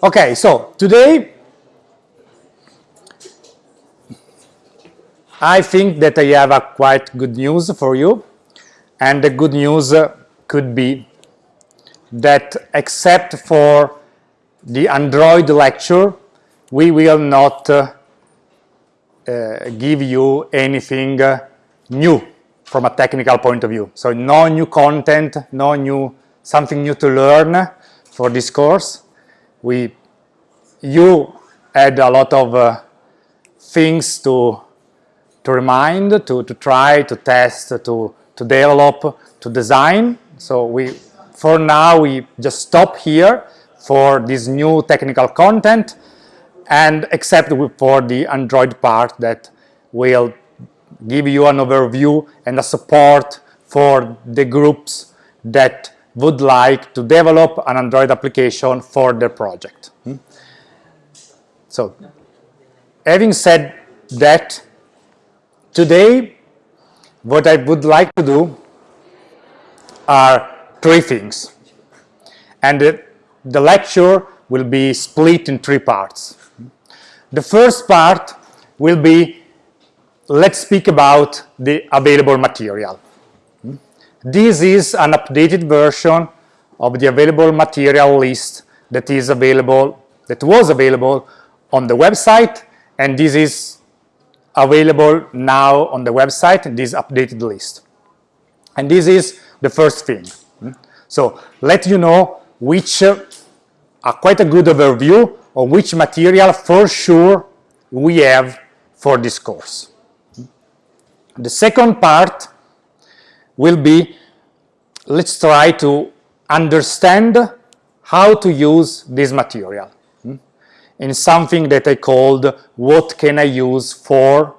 Okay, so today I think that I have a quite good news for you and the good news could be that except for the Android lecture we will not uh, uh, give you anything uh, new from a technical point of view. So no new content, no new something new to learn for this course. We, you had a lot of uh, things to to remind, to, to try, to test, to, to develop, to design. So we, for now, we just stop here for this new technical content and except for the Android part that will give you an overview and a support for the groups that would like to develop an Android application for their project. Hmm? So, having said that, Today, what I would like to do are three things. And the, the lecture will be split in three parts. The first part will be, let's speak about the available material. This is an updated version of the available material list that is available, that was available on the website, and this is available now on the website, this updated list. And this is the first thing. So let you know which uh, are quite a good overview of which material for sure we have for this course. The second part will be, let's try to understand how to use this material hmm? in something that I called what can I use for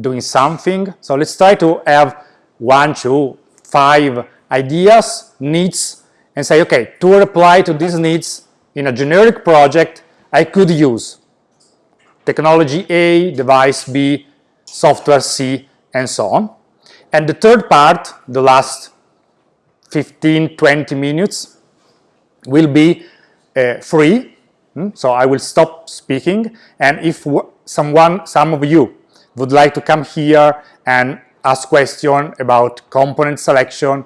doing something. So let's try to have one, two, five ideas, needs, and say, okay, to reply to these needs in a generic project, I could use technology A, device B, software C, and so on. And the third part, the last 15, 20 minutes, will be uh, free Hmm? So I will stop speaking and if someone, some of you would like to come here and ask question about component selection,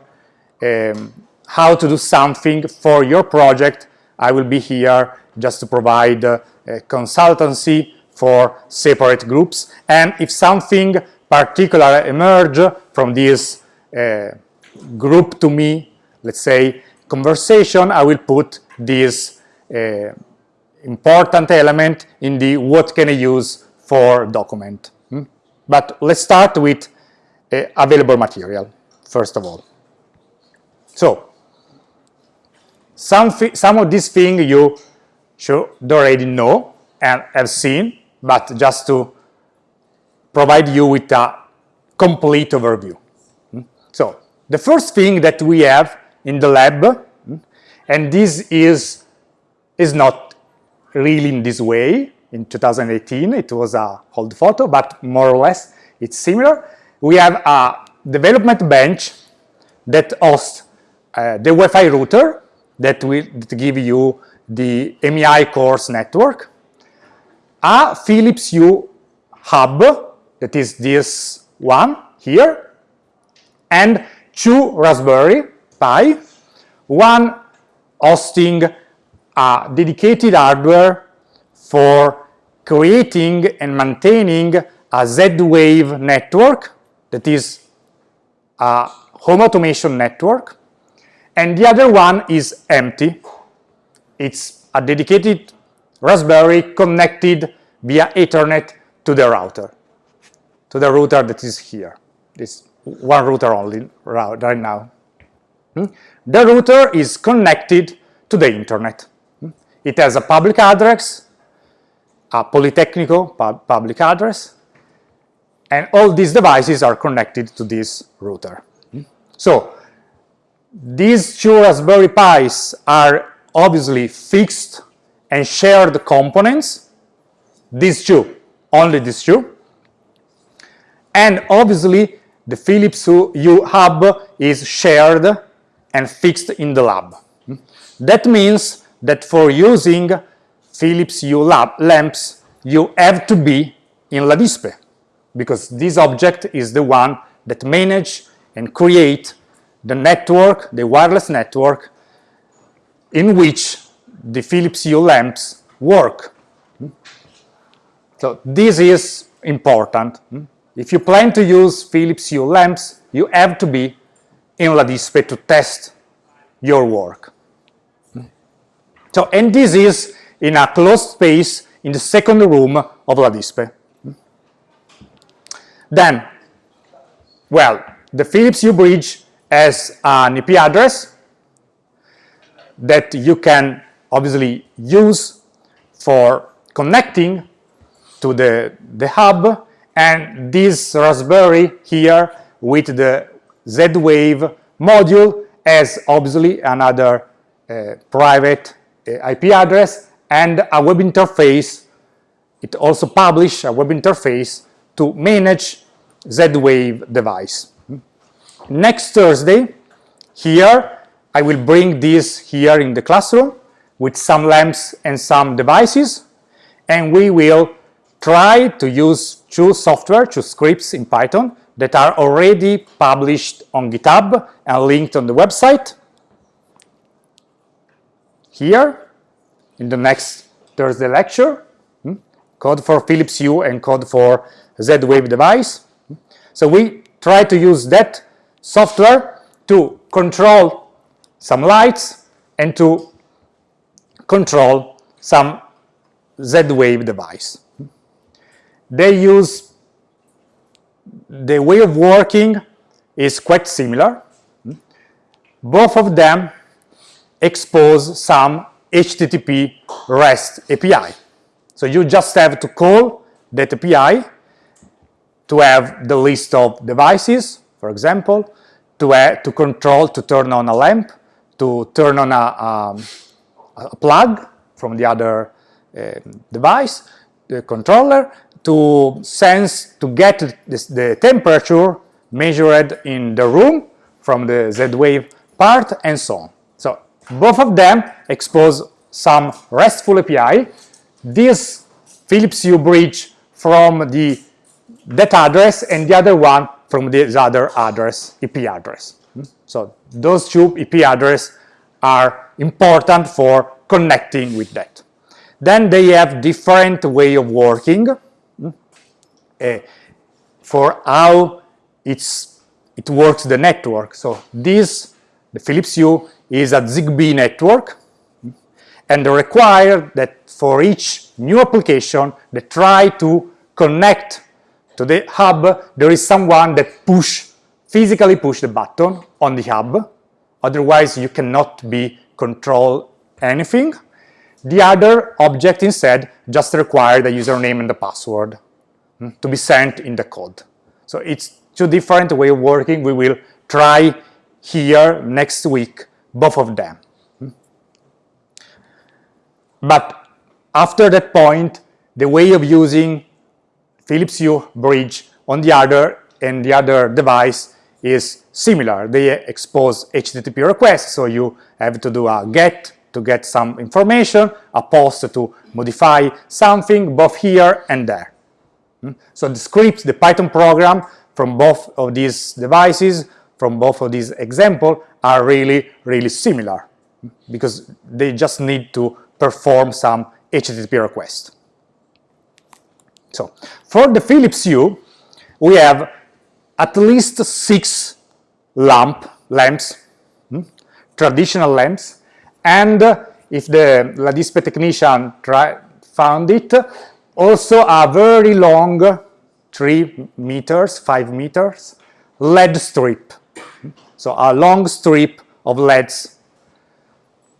um, how to do something for your project, I will be here just to provide uh, consultancy for separate groups. And if something particular emerge from this uh, group to me, let's say, conversation, I will put this uh, important element in the what can I use for document. Hmm? But let's start with uh, available material, first of all. So, some, some of these things you should already know and have seen, but just to provide you with a complete overview. Hmm? So, the first thing that we have in the lab, hmm, and this is, is not really in this way. In 2018, it was a old photo, but more or less it's similar. We have a development bench that hosts uh, the Wi-Fi router that will give you the MEI course network, a Philips Hue hub, that is this one here, and two Raspberry Pi, one hosting a dedicated hardware for creating and maintaining a Z-Wave network. That is a home automation network. And the other one is empty. It's a dedicated Raspberry connected via Ethernet to the router, to the router that is here. This one router only right now. Hmm? The router is connected to the internet. It has a public address, a Politecnico pub public address, and all these devices are connected to this router. So these two Raspberry Pis are obviously fixed and shared components, these two, only these two. And obviously the Philips Hue hub is shared and fixed in the lab. That means that for using Philips Hue lamps, you have to be in LADISPE because this object is the one that manage and create the network, the wireless network in which the Philips Hue lamps work. So this is important. If you plan to use Philips Hue lamps, you have to be in LADISPE to test your work. So, and this is in a closed space in the second room of LADISPE. Then, well, the Philips Hue bridge has an IP address that you can obviously use for connecting to the, the hub and this Raspberry here with the Z-Wave module has obviously another uh, private uh, IP address and a web interface. It also publishes a web interface to manage Z-Wave device. Next Thursday, here, I will bring this here in the classroom with some lamps and some devices, and we will try to use two software, two scripts in Python that are already published on GitHub and linked on the website. Here, in the next Thursday lecture, hmm, code for Philips Hue and code for Z-Wave device. So we try to use that software to control some lights and to control some Z-Wave device. They use the way of working is quite similar. Both of them expose some HTTP REST API. So you just have to call that API to have the list of devices, for example, to, add, to control, to turn on a lamp, to turn on a, um, a plug from the other uh, device, the controller, to sense, to get this, the temperature measured in the room from the Z-Wave part and so on. So both of them expose some RESTful API. This Philips Hue bridge from the that address and the other one from this other address, IP address. Hmm? So those two IP addresses are important for connecting with that. Then they have different way of working for how it's, it works the network. So this, the Philips Hue, is a ZigBee network and require that for each new application they try to connect to the hub, there is someone that push, physically push the button on the hub. Otherwise, you cannot be control anything. The other object instead just require the username and the password to be sent in the code. So it's two different way of working. We will try here next week, both of them. But after that point, the way of using Philips Hue bridge on the other and the other device is similar. They expose HTTP requests, so you have to do a GET to get some information, a POST to modify something, both here and there. Hmm? So the scripts, the Python program from both of these devices, from both of these examples, are really, really similar hmm? because they just need to perform some HTTP request. So for the Philips Hue, we have at least six lamp lamps, hmm, traditional lamps, and if the LADISPE technician try, found it, also a very long, three meters, five meters, LED strip. So a long strip of LEDs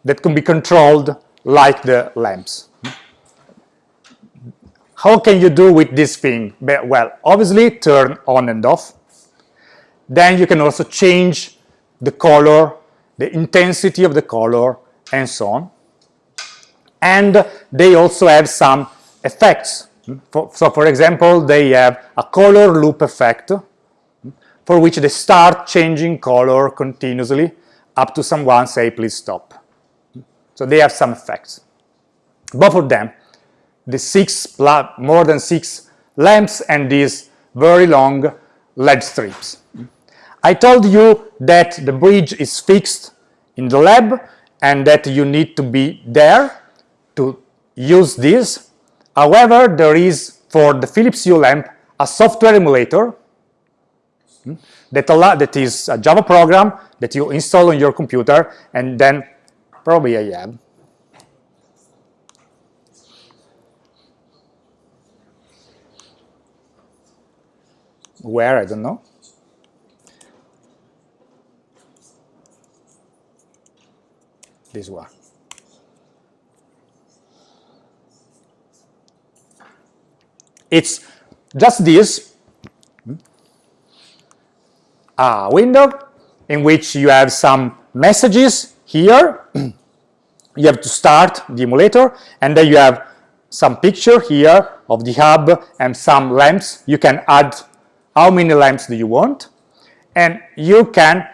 that can be controlled like the lamps. How can you do with this thing? Well, obviously turn on and off. Then you can also change the color, the intensity of the color, and so on. And they also have some effects. So for example, they have a color loop effect for which they start changing color continuously up to someone say, please stop. So they have some effects. both of them, the six more than six lamps and these very long LED strips. I told you that the bridge is fixed in the lab and that you need to be there to use this. However, there is for the Philips Hue lamp a software emulator hmm, that, allow, that is a Java program that you install on your computer and then probably I have. Where, I don't know. This one. It's just this, a window in which you have some messages here. you have to start the emulator, and then you have some picture here of the hub and some lamps. You can add how many lamps do you want, and you can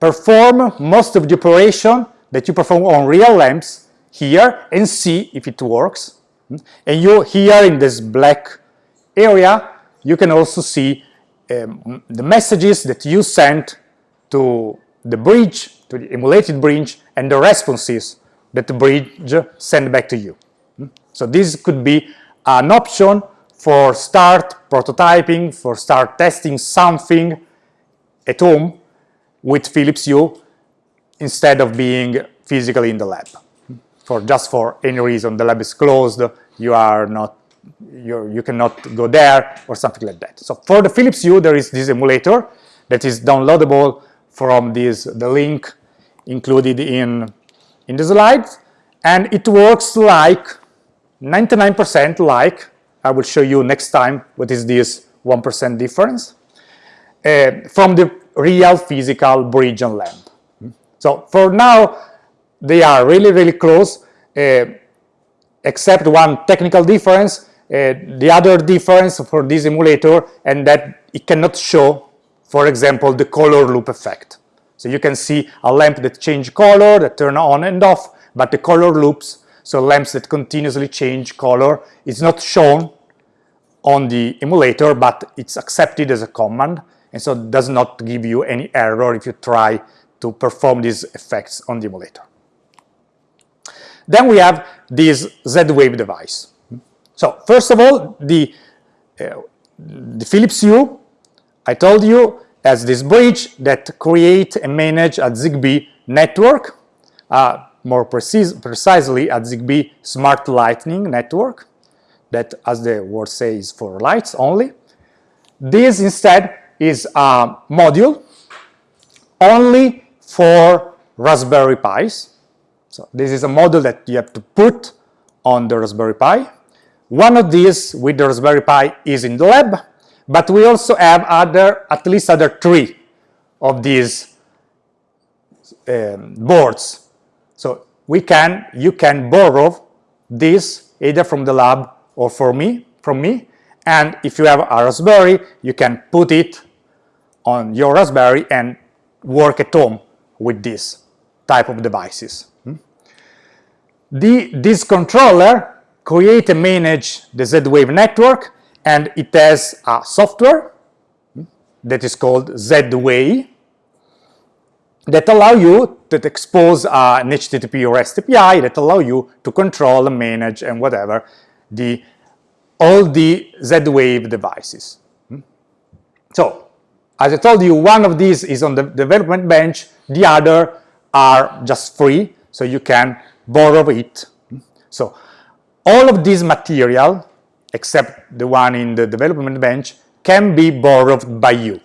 perform most of the operation that you perform on real lamps here and see if it works. And you here in this black area, you can also see um, the messages that you sent to the bridge, to the emulated bridge, and the responses that the bridge send back to you. So this could be an option for start prototyping, for start testing something at home with Philips Hue instead of being physically in the lab. For just for any reason, the lab is closed, you are not you you cannot go there or something like that. So for the Philips Hue, there is this emulator that is downloadable from this the link included in in the slides, and it works like 99% like I will show you next time what is this 1% difference uh, from the real physical bridge and lamp. So for now, they are really, really close, uh, except one technical difference. Uh, the other difference for this emulator and that it cannot show, for example, the color loop effect. So you can see a lamp that change color, that turn on and off, but the color loops, so lamps that continuously change color, is not shown on the emulator, but it's accepted as a command, and so does not give you any error if you try to perform these effects on the emulator. Then we have this Z-Wave device. So first of all, the, uh, the Philips Hue, I told you, has this bridge that create and manage a ZigBee network, uh, more precis precisely a ZigBee Smart Lightning network, that, as the word says, for lights only. This instead is a module only for Raspberry Pis. So this is a model that you have to put on the Raspberry Pi. One of these with the Raspberry Pi is in the lab, but we also have other, at least other three of these um, boards. So we can, you can borrow this either from the lab or for me, from me, and if you have a Raspberry, you can put it on your Raspberry and work at home with this type of devices. Hmm? The, this controller create and manage the Z-Way network and it has a software that is called Z-Wave that allow you to expose uh, an HTTP or REST API that allow you to control and manage and whatever the all the Z-Wave devices. So, as I told you, one of these is on the development bench, the other are just free, so you can borrow it. So, all of this material, except the one in the development bench, can be borrowed by you.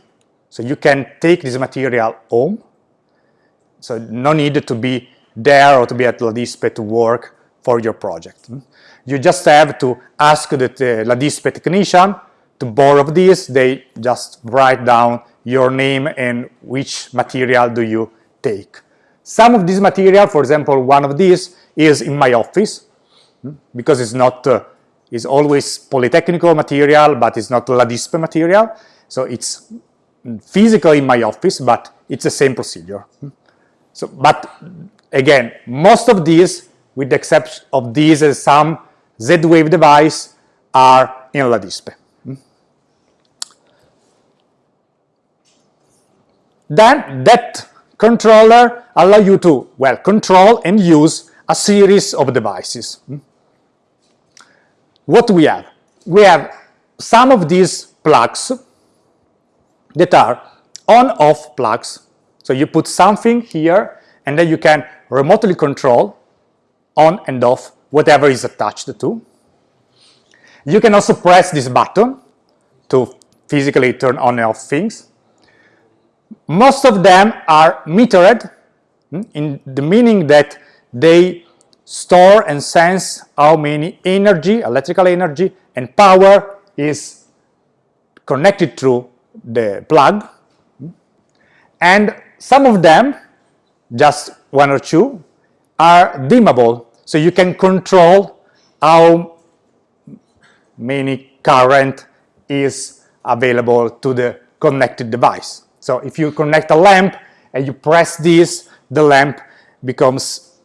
So you can take this material home. So no need to be there or to be at LADISPE to work for your project. You just have to ask the LADISPE technician to borrow this. They just write down your name and which material do you take. Some of this material, for example, one of these is in my office hmm, because it's not uh, it's always polytechnical material but it's not LADISPE material so it's physical in my office but it's the same procedure hmm. so but again most of these with the exception of these and some Z-Wave device, are in LADISPE. Hmm. Then that controller allow you to, well, control and use a series of devices. Hmm? What we have? We have some of these plugs that are on-off plugs. So you put something here and then you can remotely control on and off whatever is attached to. You can also press this button to physically turn on and off things. Most of them are metered hmm, in the meaning that they store and sense how many energy, electrical energy and power is connected through the plug. And some of them, just one or two, are dimmable. So you can control how many current is available to the connected device. So if you connect a lamp and you press this, the lamp becomes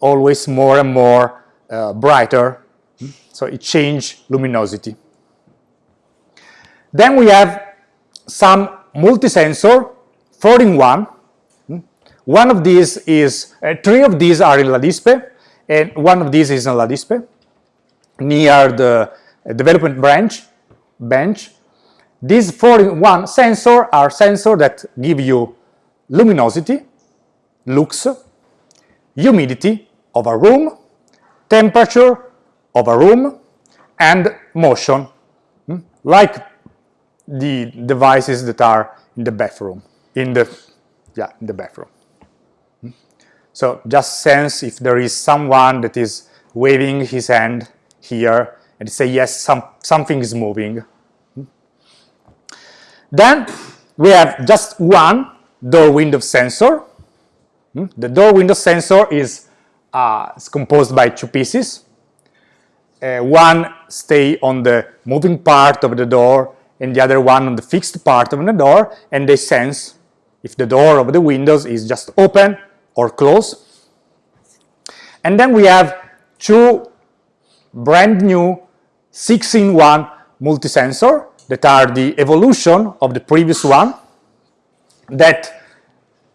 always more and more uh, brighter. So it changes luminosity. Then we have some multi-sensor, 4 in 1. One of these is, uh, three of these are in LADISPE, and one of these is in LADISPE, near the development branch, bench. These 4-in-1 sensor are sensors that give you luminosity, lux, humidity of a room, temperature of a room, and motion, hmm, like the devices that are in the bathroom, in the, yeah, in the bathroom. Hmm. So just sense if there is someone that is waving his hand here and say yes, some, something is moving. Then we have just one door window sensor. The door window sensor is, uh, composed by two pieces. Uh, one stay on the moving part of the door and the other one on the fixed part of the door and they sense if the door of the windows is just open or closed. And then we have two brand new 6-in-1 multi-sensor that are the evolution of the previous one that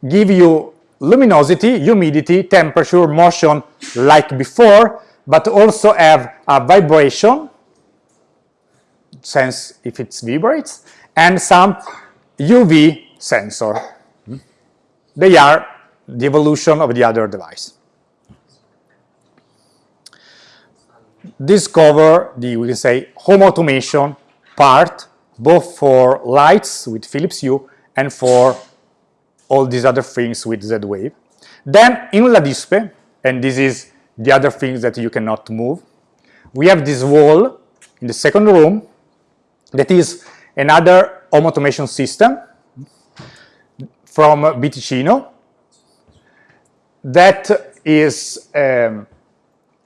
give you luminosity, humidity, temperature, motion like before, but also have a vibration, sense if it vibrates, and some UV sensor. They are the evolution of the other device. discover the, we can say, home automation part, both for lights with Philips Hue and for all these other things with Z-Wave. Then in LADISPE, and this is the other things that you cannot move, we have this wall in the second room that is another home automation system from BTicino that is um,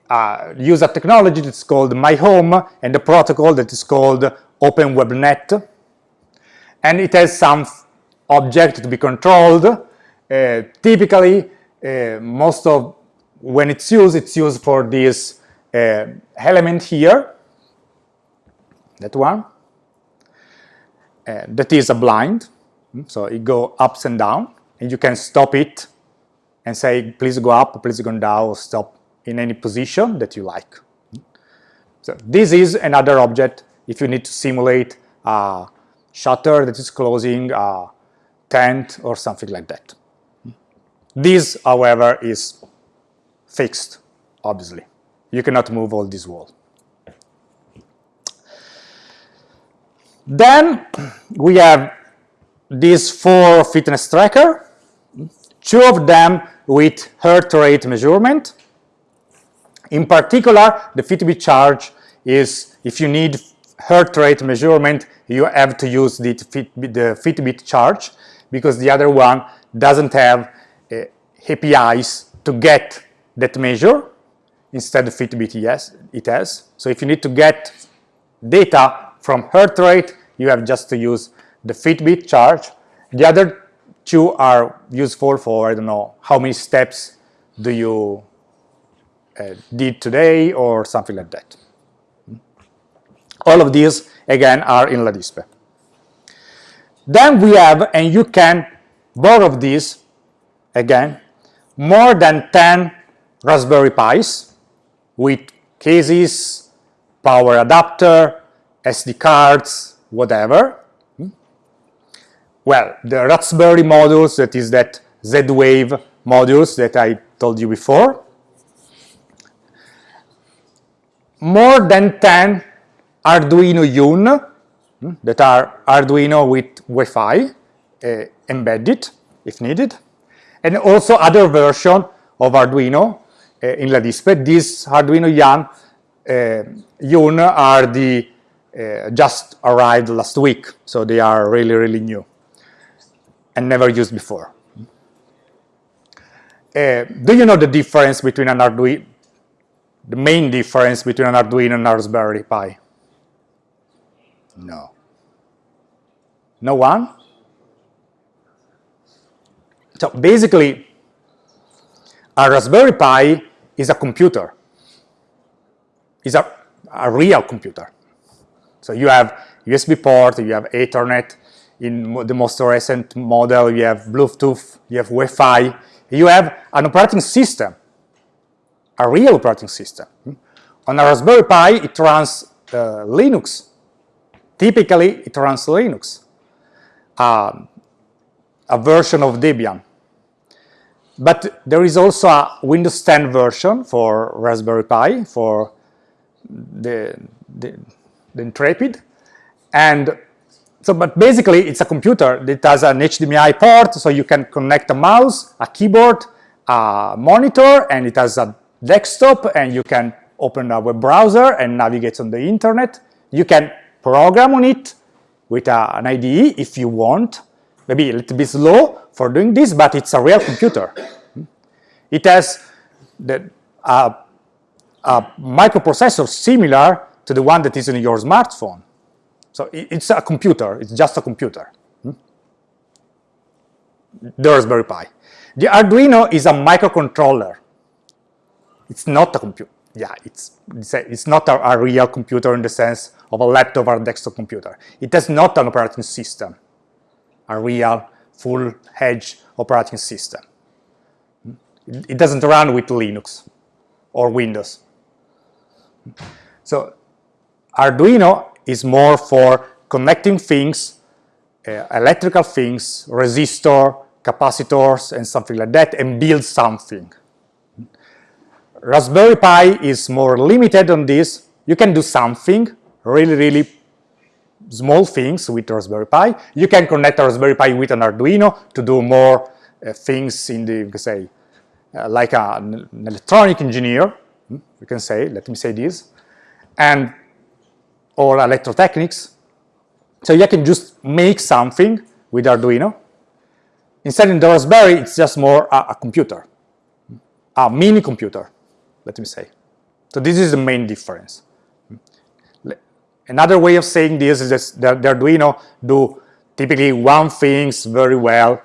uh, use a technology that's called My Home and the protocol that is called OpenWebNet. And it has some object to be controlled. Uh, typically, uh, most of when it's used, it's used for this uh, element here, that one, uh, that is a blind. So it go ups and down, and you can stop it and say, please go up, please go down, stop in any position that you like. So this is another object if you need to simulate a shutter that is closing a tent or something like that. This, however, is fixed, obviously. You cannot move all this wall. Then we have these four fitness tracker, two of them with heart rate measurement, in particular, the Fitbit charge is if you need heart rate measurement, you have to use the, the Fitbit charge because the other one doesn't have uh, APIs to get that measure. Instead, Fitbit, yes, it has. So if you need to get data from heart rate, you have just to use the Fitbit charge. The other two are useful for, I don't know, how many steps do you uh, did today or something like that. All of these, again, are in LADISPE. Then we have, and you can borrow these, again, more than 10 Raspberry Pis with cases, power adapter, SD cards, whatever. Hmm? Well, the Raspberry modules, that is that Z-Wave modules that I told you before. More than 10 Arduino Yun hmm, that are Arduino with Wi-Fi uh, embedded if needed, and also other version of Arduino uh, in LADISPE. These Arduino Yun, uh, Yun are the uh, just arrived last week, so they are really, really new and never used before. Uh, do you know the difference between an Arduino, the main difference between an Arduino and Raspberry Pi? No. No one? So basically, a Raspberry Pi is a computer. It's a, a real computer. So you have USB port, you have Ethernet. In the most recent model, you have Bluetooth, you have Wi-Fi. You have an operating system, a real operating system. On a Raspberry Pi, it runs uh, Linux. Typically, it runs Linux, um, a version of Debian. But there is also a Windows 10 version for Raspberry Pi, for the, the, the Intrepid. And so, but basically it's a computer that has an HDMI port, so you can connect a mouse, a keyboard, a monitor, and it has a desktop, and you can open a web browser and navigate on the internet. You can program on it with a, an IDE if you want. Maybe a little bit slow for doing this, but it's a real computer. It has the, uh, a microprocessor similar to the one that is in your smartphone. So it's a computer, it's just a computer. Hmm? The Raspberry Pi. The Arduino is a microcontroller. It's not a computer. Yeah, it's, it's, a, it's not a, a, real computer in the sense of a laptop or a desktop computer. It has not an operating system, a real full-edge operating system. It doesn't run with Linux or Windows. So Arduino is more for connecting things, uh, electrical things, resistor, capacitors, and something like that, and build something. Raspberry Pi is more limited on this. You can do something, really, really small things with Raspberry Pi. You can connect Raspberry Pi with an Arduino to do more uh, things in the, you can say, uh, like a, an electronic engineer, hmm, you can say, let me say this, and or electrotechnics. So you can just make something with Arduino. Instead in the Raspberry, it's just more a, a computer, a mini computer, let me say. So this is the main difference. Another way of saying this is that the, Arduino do typically one things very well,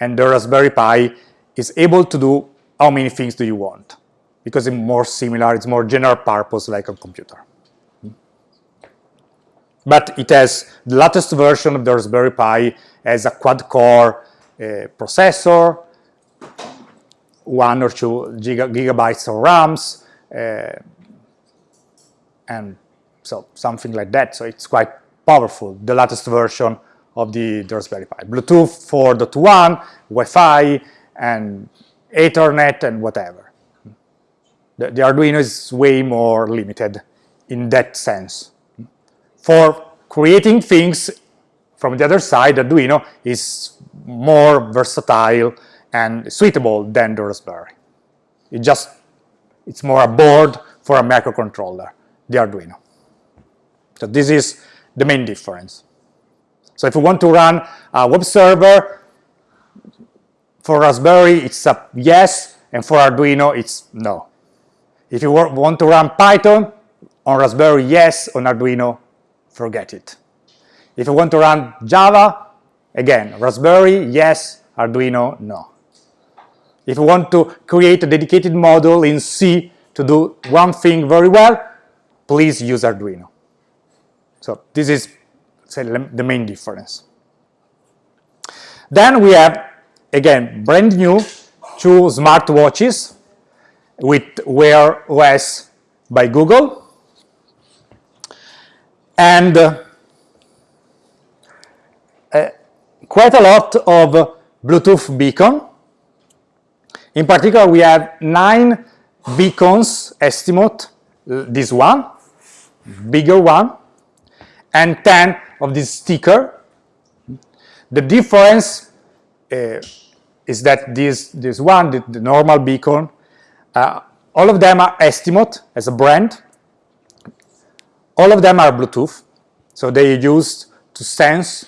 and the Raspberry Pi is able to do how many things do you want, because it's more similar, it's more general purpose like a computer. But it has the latest version of the Raspberry Pi as a quad-core uh, processor, one or two giga gigabytes of RAMs, uh, and so something like that. So it's quite powerful, the latest version of the, the Raspberry Pi. Bluetooth 4.1, Wi-Fi, and Ethernet, and whatever. The, the Arduino is way more limited in that sense for creating things from the other side, Arduino is more versatile and suitable than the Raspberry. It just, it's more a board for a microcontroller, the Arduino. So this is the main difference. So if you want to run a web server, for Raspberry it's a yes, and for Arduino it's no. If you want to run Python on Raspberry, yes, on Arduino, forget it. If you want to run Java, again, Raspberry, yes, Arduino, no. If you want to create a dedicated module in C to do one thing very well, please use Arduino. So this is say, the main difference. Then we have, again, brand new two smartwatches with Wear OS by Google. And uh, uh, quite a lot of Bluetooth beacon. In particular, we have nine beacons Estimote, this one, bigger one, and 10 of this sticker. The difference uh, is that this, this one, the, the normal beacon, uh, all of them are Estimote as a brand. All of them are Bluetooth, so they are used to sense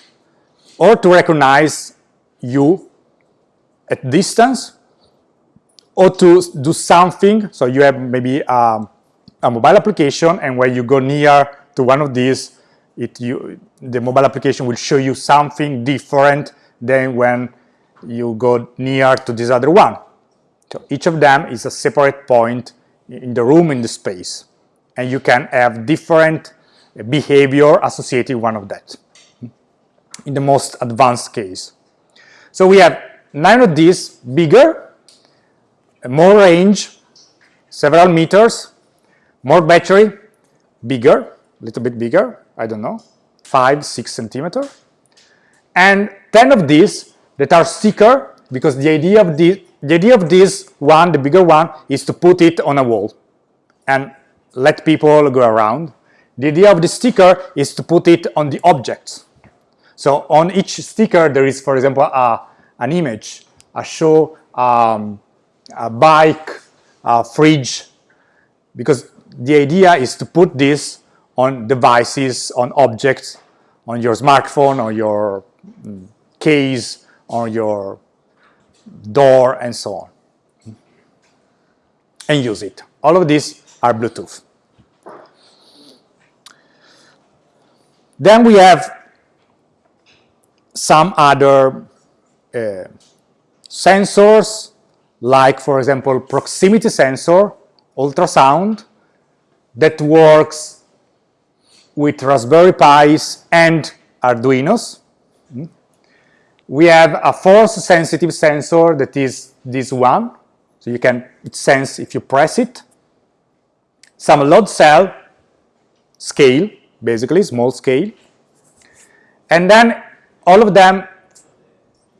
or to recognize you at distance or to do something. So you have maybe um, a mobile application and when you go near to one of these, it, you, the mobile application will show you something different than when you go near to this other one. So each of them is a separate point in the room, in the space. And you can have different behavior associated with one of that in the most advanced case. So we have nine of these bigger, more range, several meters, more battery, bigger, a little bit bigger, I don't know, five, six centimeter, and 10 of these that are sticker because the idea of this, the idea of this one, the bigger one, is to put it on a wall and let people go around. The idea of the sticker is to put it on the objects. So on each sticker there is, for example, a, an image, a show, um, a bike, a fridge, because the idea is to put this on devices, on objects, on your smartphone, on your mm, case, on your door, and so on. And use it. All of these are Bluetooth. Then we have some other uh, sensors, like, for example, proximity sensor, ultrasound, that works with Raspberry Pis and Arduinos. Hmm. We have a force-sensitive sensor that is this one, so you can sense if you press it. Some load cell scale, basically small scale. And then all of them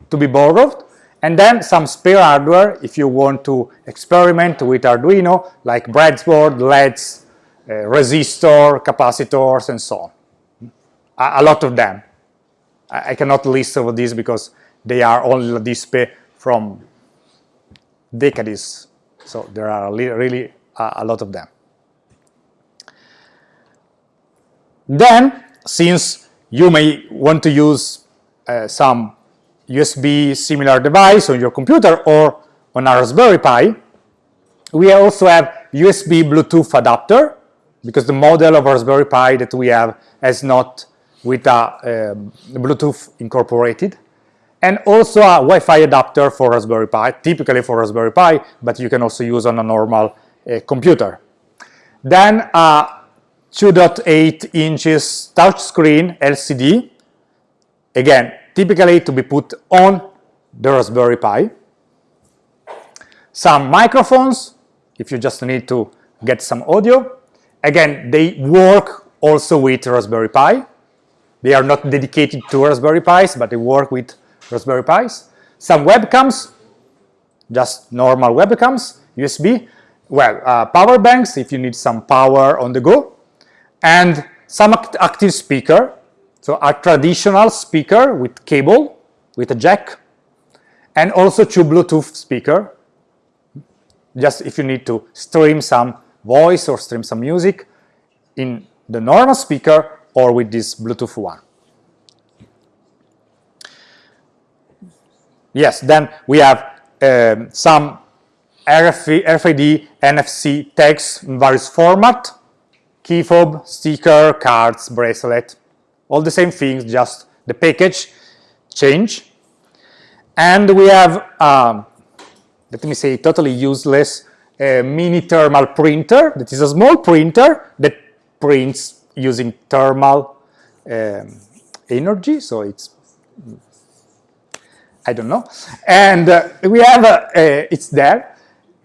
to be borrowed. And then some spare hardware if you want to experiment with Arduino, like breadboard, LEDs, resistor, capacitors, and so on. A, a lot of them. I, I, cannot list all of these because they are all display from decades. So there are really a lot of them. Then, since you may want to use uh, some USB similar device on your computer or on a Raspberry Pi, we also have USB Bluetooth adapter because the model of Raspberry Pi that we have has not with a um, Bluetooth incorporated and also a Wi-Fi adapter for Raspberry Pi, typically for Raspberry Pi, but you can also use on a normal uh, computer. Then a 2.8 inches touchscreen LCD, again, typically to be put on the Raspberry Pi. Some microphones, if you just need to get some audio, Again, they work also with Raspberry Pi. They are not dedicated to Raspberry Pis, but they work with Raspberry Pis. Some webcams, just normal webcams, USB. Well, uh, power banks if you need some power on the go. And some act active speaker, so a traditional speaker with cable, with a jack, and also two Bluetooth speaker, just if you need to stream some voice or stream some music in the normal speaker or with this Bluetooth one. Yes, then we have um, some RFID, NFC tags in various format, key fob, sticker, cards, bracelet, all the same things, just the package change. And we have, um, let me say, totally useless a mini thermal printer that is a small printer that prints using thermal um, energy, so it's I don't know. And uh, we have, uh, uh, it's there.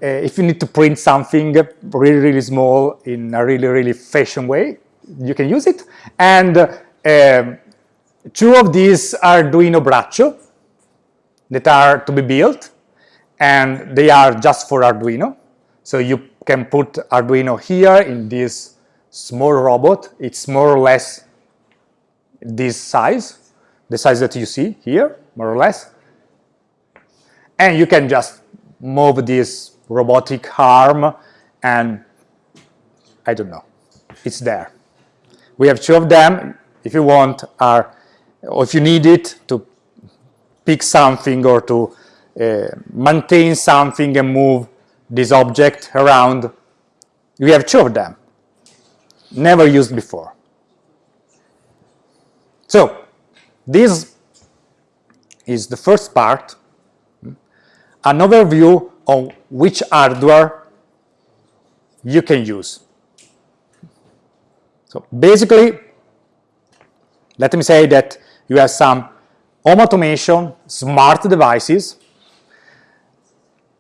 Uh, if you need to print something really, really small in a really, really fashion way, you can use it. And um, two of these are Arduino Braccio that are to be built. And they are just for Arduino. So you can put Arduino here in this small robot. It's more or less this size, the size that you see here, more or less. And you can just move this robotic arm and I don't know, it's there. We have two of them, if you want, are, or if you need it to pick something or to uh, maintain something and move this object around, we have two of them, never used before. So, this is the first part an overview on which hardware you can use. So basically, let me say that you have some home automation, smart devices.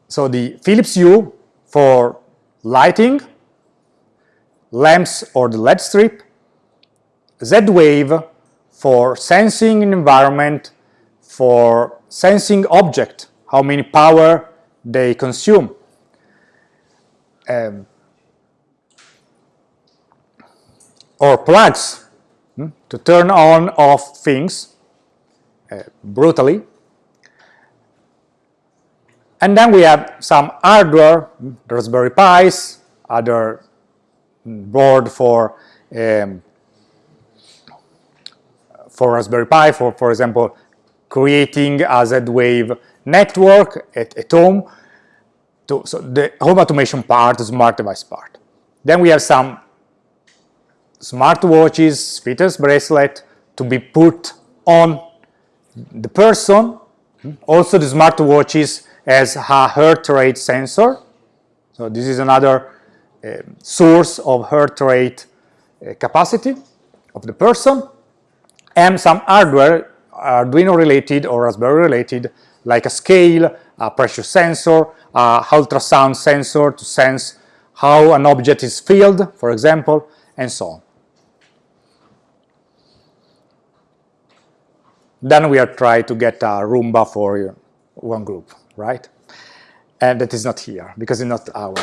So the Philips Hue for lighting, lamps or the LED strip, Z-Wave for sensing environment, for sensing object how many power they consume. Um, or plugs hmm, to turn on off things uh, brutally. And then we have some hardware, Raspberry Pis, other board for um, for Raspberry Pi, for, for example, creating a Z-Wave network at, at home. To, so the home automation part, the smart device part. Then we have some smart watches, fitness bracelet to be put on the person. Also the smart watches has a heart rate sensor. So this is another uh, source of heart rate uh, capacity of the person. And some hardware, Arduino related or Raspberry related like a scale, a pressure sensor, a ultrasound sensor to sense how an object is filled, for example, and so on. Then we are trying to get a Roomba for one group, right? And that is not here, because it's not our.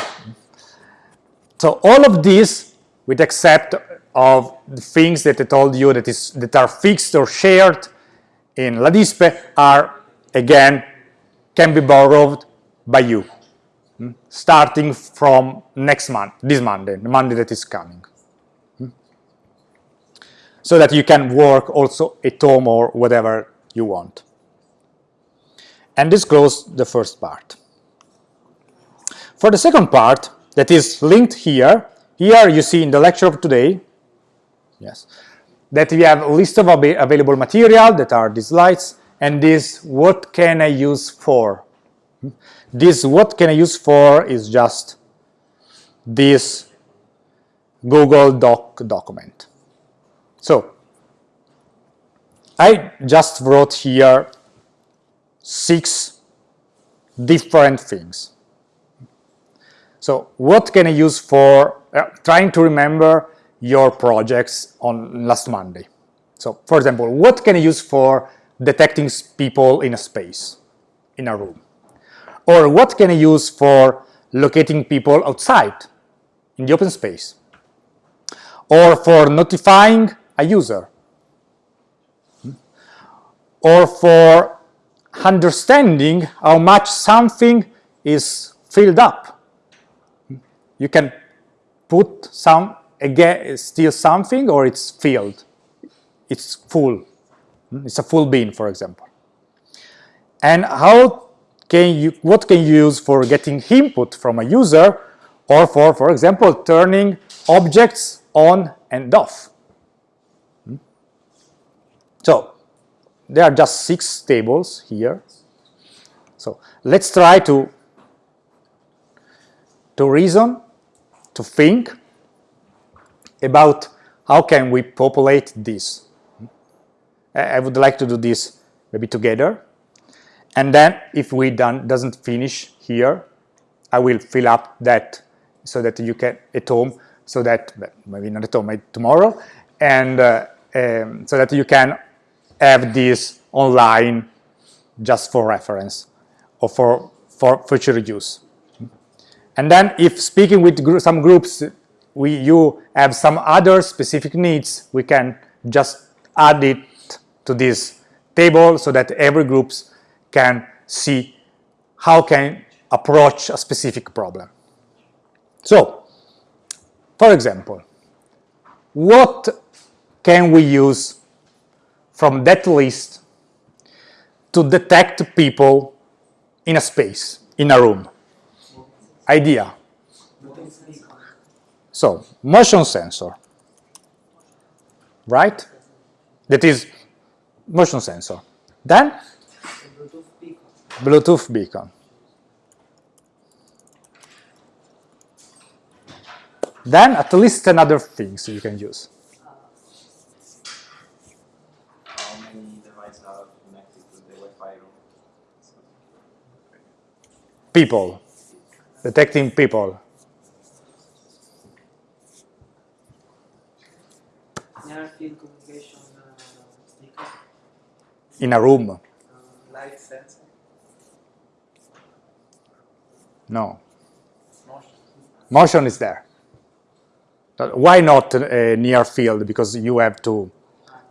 So all of this, with except of the things that I told you that, is, that are fixed or shared in LADISPE, are again, can be borrowed by you, hmm, starting from next month, this Monday, the Monday that is coming. Hmm. So that you can work also at home or whatever you want. And this the first part. For the second part, that is linked here, here you see in the lecture of today, yes, that we have a list of available material that are these slides, and this what can I use for. This what can I use for is just this Google Doc document. So I just wrote here six different things. So what can I use for uh, trying to remember your projects on last Monday? So for example, what can I use for detecting people in a space, in a room? Or what can I use for locating people outside, in the open space? Or for notifying a user? Or for understanding how much something is filled up? You can put some, again, still something or it's filled, it's full. It's a full bin, for example. And how can you, what can you use for getting input from a user or for, for example, turning objects on and off? Hmm? So there are just six tables here. So let's try to to reason, to think about how can we populate this. I would like to do this maybe together. And then if we done doesn't finish here, I will fill up that so that you can at home, so that maybe not at home, maybe tomorrow, and uh, um, so that you can have this online just for reference or for, for future use. And then if speaking with gr some groups, we, you have some other specific needs, we can just add it to this table so that every groups can see how can approach a specific problem. So, for example, what can we use from that list to detect people in a space, in a room? Idea. So, motion sensor, right? That is motion sensor. Then, Bluetooth beacon. Then at least another things you can use. How many devices are connected to the Wi-Fi room? People, detecting people. Near field communication uh, in a room. uh, light sensor, No, motion. motion is there. Why not uh, near field? Because you have to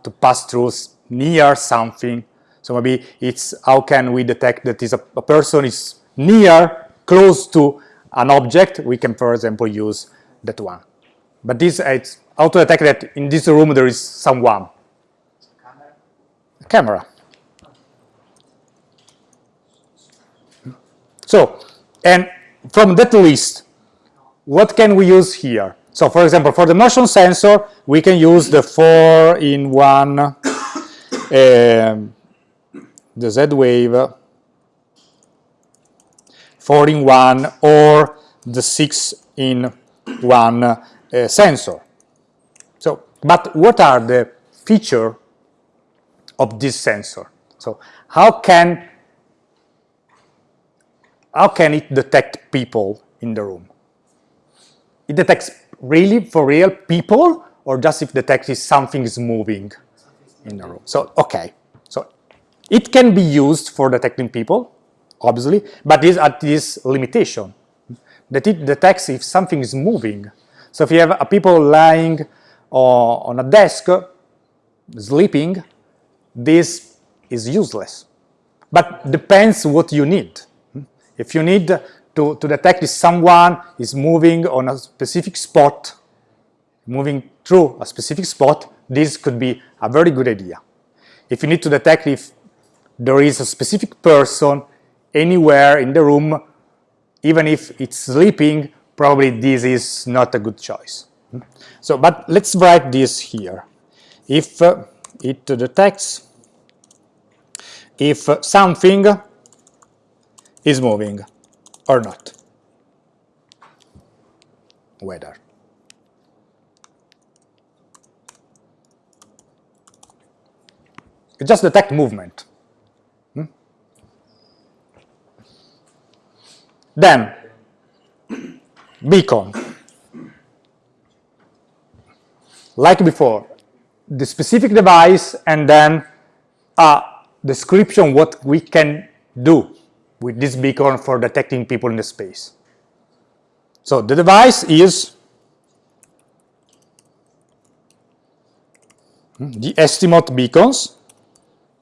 to pass through near something. So maybe it's how can we detect that is a, a person is near, close to an object? We can, for example, use that one. But this uh, it's how to detect that in this room there is someone. Camera, camera. So, and from that list, what can we use here? So, for example, for the motion sensor, we can use the four in one, um, the Z wave, four in one, or the six in one uh, sensor. So, but what are the feature of this sensor? So, how can how can it detect people in the room? It detects really for real people or just if detects if something is moving in the room. So, okay. So, it can be used for detecting people, obviously, but is at this limitation that it detects if something is moving. So, if you have a people lying o- on a desk, sleeping, this is useless. But depends what you need. If you need to, to detect if someone is moving on a specific spot, moving through a specific spot, this could be a very good idea. If you need to detect if there is a specific person anywhere in the room, even if it's sleeping, probably this is not a good choice. So, but let's write this here. If uh, it detects if something is moving or not. Whether. It just detect movement. Then, beacon. Like before, the specific device and then a description what we can do with this beacon for detecting people in the space. So the device is the Estimote beacons,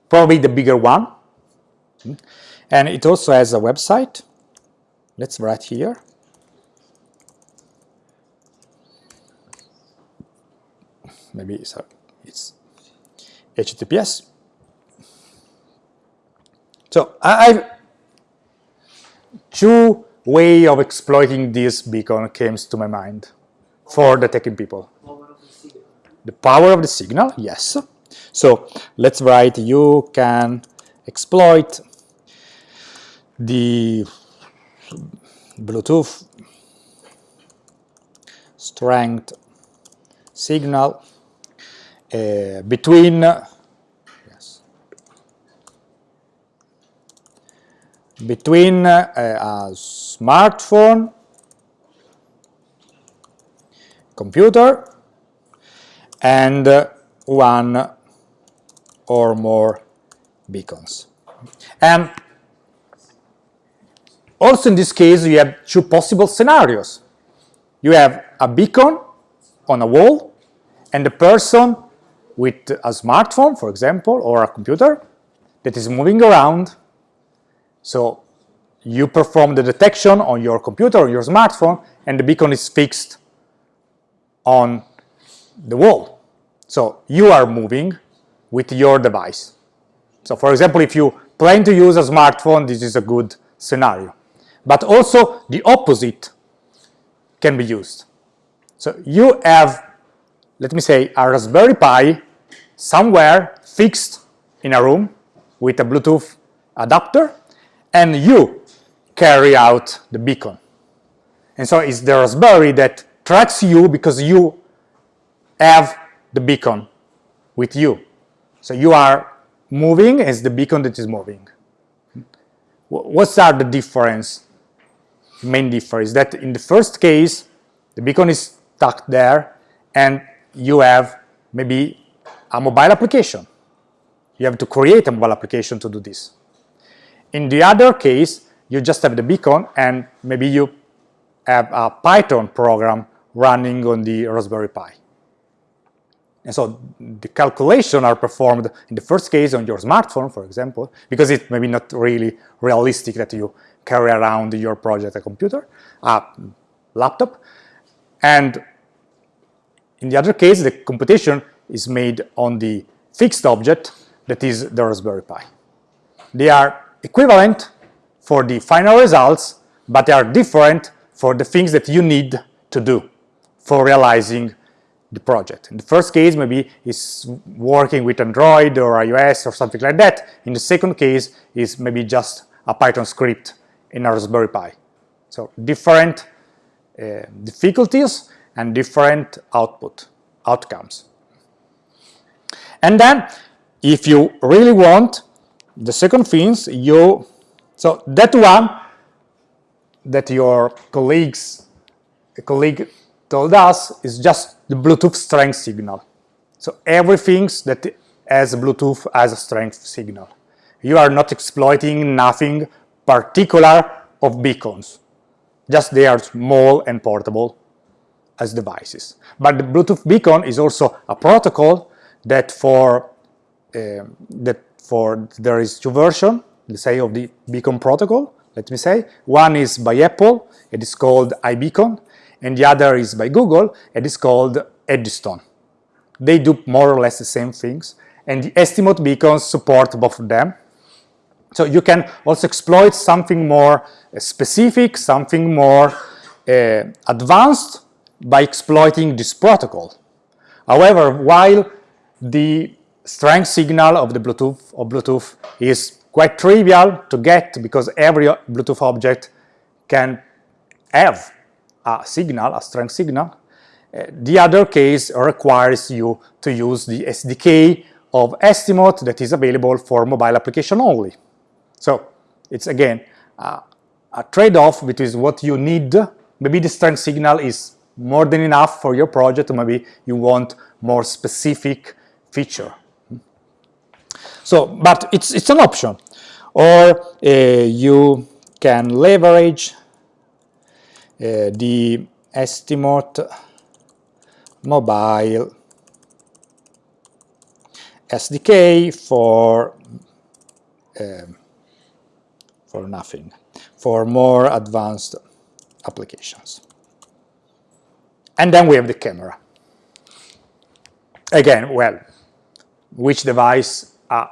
probably the bigger one. And it also has a website. Let's write here. Maybe it's, a, it's HTTPS. So I, I've two way of exploiting this beacon came to my mind for detecting people. The power of the signal, yes. So let's write you can exploit the Bluetooth strength signal uh, between yes, between uh, a smartphone computer and uh, one or more beacons. And also in this case, you have two possible scenarios. You have a beacon on a wall and a person with a smartphone, for example, or a computer that is moving around. So you perform the detection on your computer or your smartphone and the beacon is fixed on the wall. So you are moving with your device. So for example, if you plan to use a smartphone, this is a good scenario. But also the opposite can be used. So you have, let me say, a Raspberry Pi somewhere fixed in a room with a Bluetooth adapter, and you carry out the beacon. And so it's the Raspberry that tracks you because you have the beacon with you. So you are moving as the beacon that is moving. What's are the difference? Main difference is that in the first case, the beacon is stuck there and you have maybe a mobile application. You have to create a mobile application to do this. In the other case, you just have the beacon and maybe you have a Python program running on the Raspberry Pi. And so the calculation are performed in the first case on your smartphone, for example, because it may be not really realistic that you carry around your project a computer, a laptop. And in the other case, the computation is made on the fixed object that is the Raspberry Pi. They are equivalent for the final results, but they are different for the things that you need to do for realizing the project. In the first case, maybe it's working with Android or iOS or something like that. In the second case, is maybe just a Python script in a Raspberry Pi. So different uh, difficulties and different output outcomes. And then, if you really want, the second things you so that one that your colleagues colleague told us is just the Bluetooth strength signal. So everything that has Bluetooth as a strength signal. You are not exploiting nothing particular of beacons. Just they are small and portable as devices. But the Bluetooth beacon is also a protocol that for uh, that for there is two versions, let's say of the beacon protocol. Let me say one is by Apple. It is called iBeacon, and the other is by Google, it is called Eddystone. They do more or less the same things, and the Estimote beacons support both of them. So you can also exploit something more uh, specific, something more uh, advanced by exploiting this protocol. However, while the strength signal of the Bluetooth of Bluetooth is quite trivial to get because every Bluetooth object can have a signal, a strength signal. Uh, the other case requires you to use the SDK of Estimote that is available for mobile application only. So it's again uh, a trade-off between what you need. Maybe the strength signal is more than enough for your project, maybe you want more specific feature. So, but it's, it's an option. Or uh, you can leverage uh, the Estimote mobile SDK for uh, for nothing, for more advanced applications. And then we have the camera. Again, well, which device a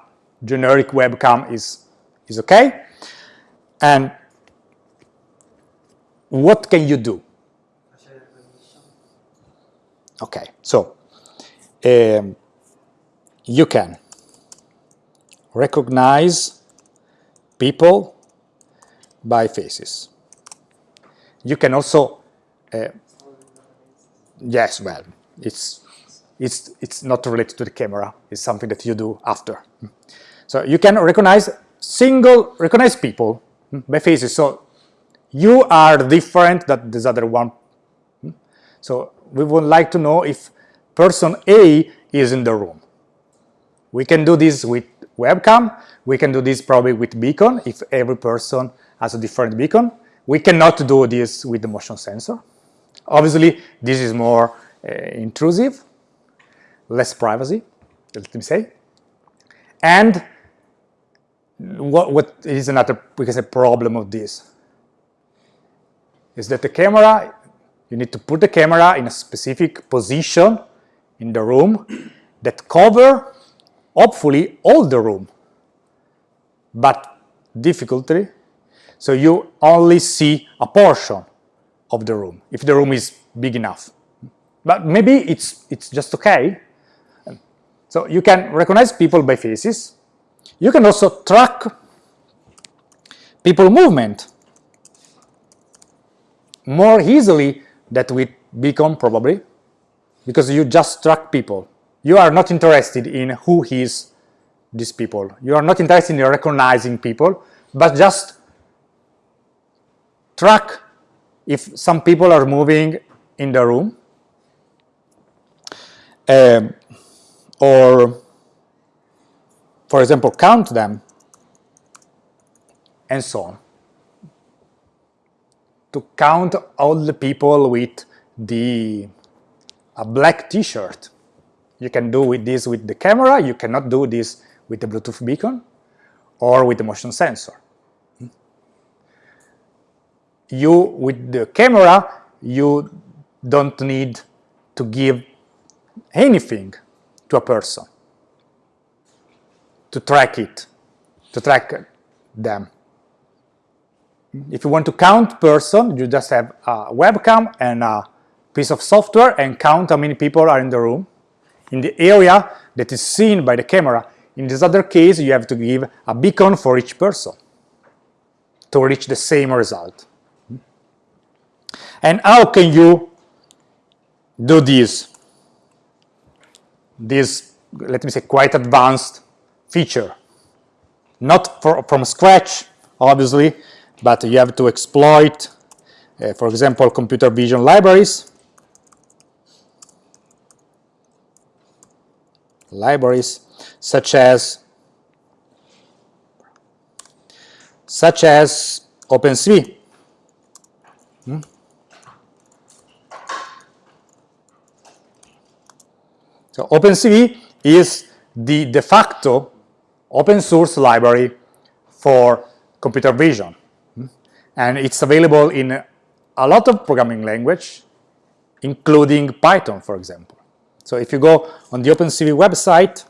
generic webcam is, is okay. And what can you do? Okay, so um, you can recognize people by faces. You can also uh, Yes, well, it's it's it's not related to the camera. It's something that you do after. So you can recognize single recognize people by faces. So you are different than this other one. So we would like to know if person A is in the room. We can do this with webcam. We can do this probably with beacon if every person has a different beacon. We cannot do this with the motion sensor. Obviously, this is more uh, intrusive, less privacy, let me say. And what, what is another we can say, problem of this? Is that the camera, you need to put the camera in a specific position in the room that cover, hopefully, all the room. But difficulty, so you only see a portion of the room, if the room is big enough. But maybe it's, it's just okay. So you can recognize people by faces. You can also track people movement more easily that with beacon probably because you just track people. You are not interested in who is these people. You are not interested in recognizing people, but just track if some people are moving in the room um, or for example count them and so on. To count all the people with the a black t-shirt. You can do with this with the camera you cannot do this with the Bluetooth beacon or with the motion sensor you with the camera you don't need to give anything to a person to track it to track them. If you want to count person you just have a webcam and a piece of software and count how many people are in the room. In the area that is seen by the camera in this other case you have to give a beacon for each person to reach the same result and how can you do this? This, let me say, quite advanced feature. Not for, from scratch, obviously, but you have to exploit, uh, for example, computer vision libraries. Libraries such as such as OpenCV. So OpenCV is the de facto open source library for computer vision. And it's available in a lot of programming language, including Python, for example. So if you go on the OpenCV website,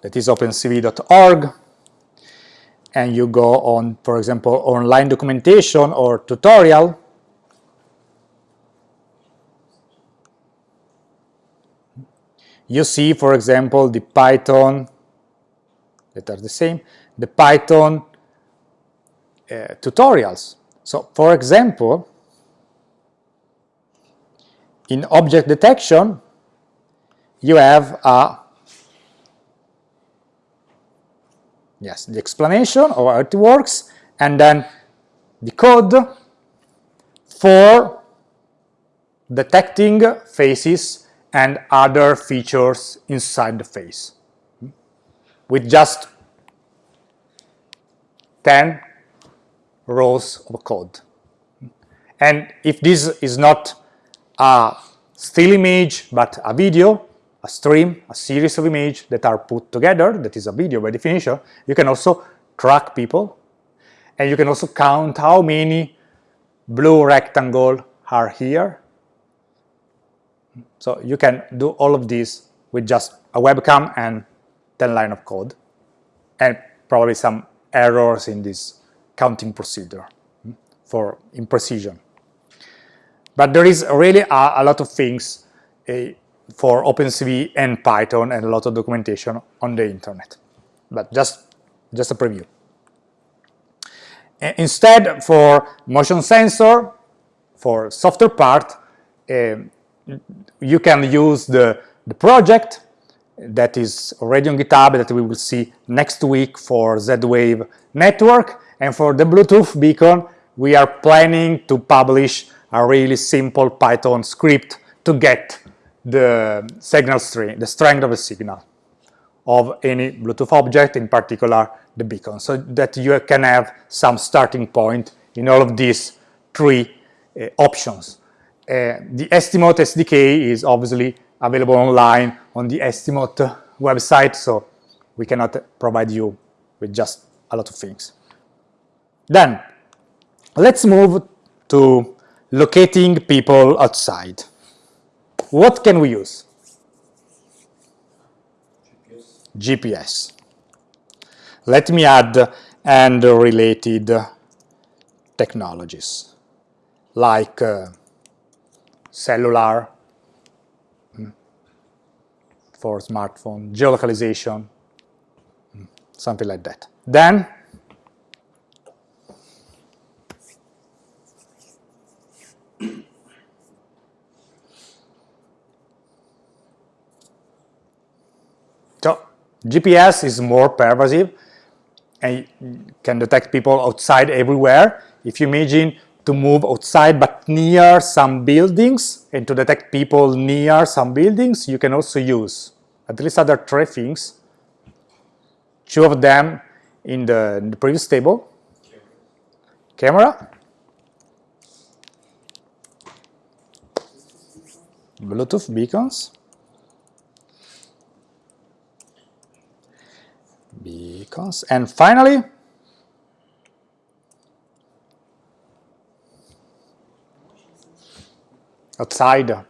that is opencv.org, and you go on, for example, online documentation or tutorial, you see, for example, the Python that are the same, the Python uh, tutorials. So, for example, in object detection, you have a yes, the explanation of how it works, and then the code for detecting faces and other features inside the face. With just 10 rows of code. And if this is not a still image, but a video, a stream, a series of images that are put together, that is a video by definition, you can also track people, and you can also count how many blue rectangles are here, so you can do all of this with just a webcam and 10 line of code and probably some errors in this counting procedure hmm, for imprecision. But there is really a, a lot of things uh, for OpenCV and Python and a lot of documentation on the internet. But just, just a preview. Instead, for motion sensor, for software part, um, you can use the, the project that is already on GitHub that we will see next week for Z-Wave network. And for the Bluetooth beacon, we are planning to publish a really simple Python script to get the signal string, the strength of the signal of any Bluetooth object, in particular the beacon, so that you can have some starting point in all of these three uh, options. Uh, the Estimote SDK is obviously available online on the Estimote website, so we cannot provide you with just a lot of things. Then, let's move to locating people outside. What can we use? GPS. Let me add and related technologies like uh, cellular mm, for smartphone, geolocalization, mm, something like that. Then So GPS is more pervasive and can detect people outside everywhere. If you imagine to move outside but near some buildings and to detect people near some buildings, you can also use at least other three things. Two of them in the, in the previous table. Camera. Bluetooth beacons. beacons. And finally, outside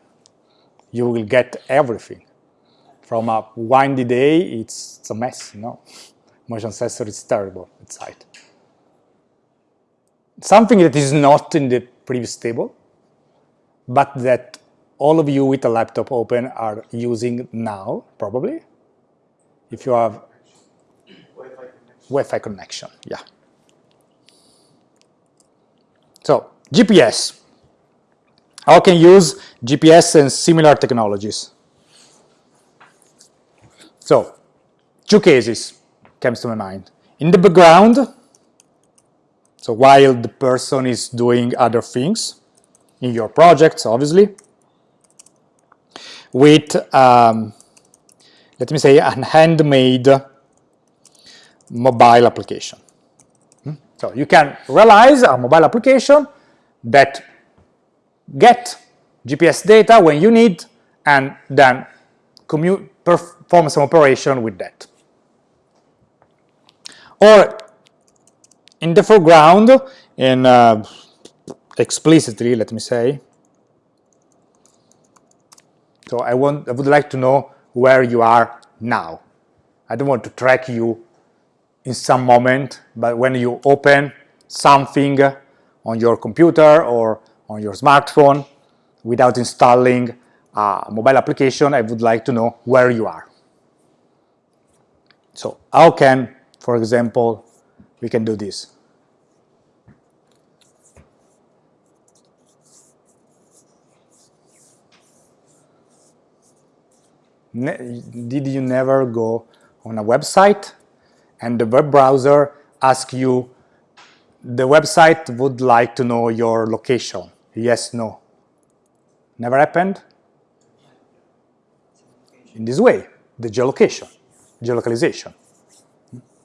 you will get everything. From a windy day, it's, it's a mess, you know. Motion sensor is terrible outside. Something that is not in the previous table, but that all of you with a laptop open are using now, probably. If you have Wi-Fi connection, yeah. So, GPS. How can use GPS and similar technologies? So, two cases comes to my mind. In the background, so while the person is doing other things, in your projects, obviously, with, um, let me say, an handmade mobile application. Hmm? So you can realize a mobile application that get GPS data when you need and then perform some operation with that. Or in the foreground, in uh, explicitly, let me say, so I, want, I would like to know where you are now. I don't want to track you in some moment, but when you open something on your computer or on your smartphone without installing a mobile application, I would like to know where you are. So how can, for example, we can do this? Ne did you never go on a website and the web browser asks you, the website would like to know your location. Yes, no. Never happened? In this way, the geolocation, geolocalization.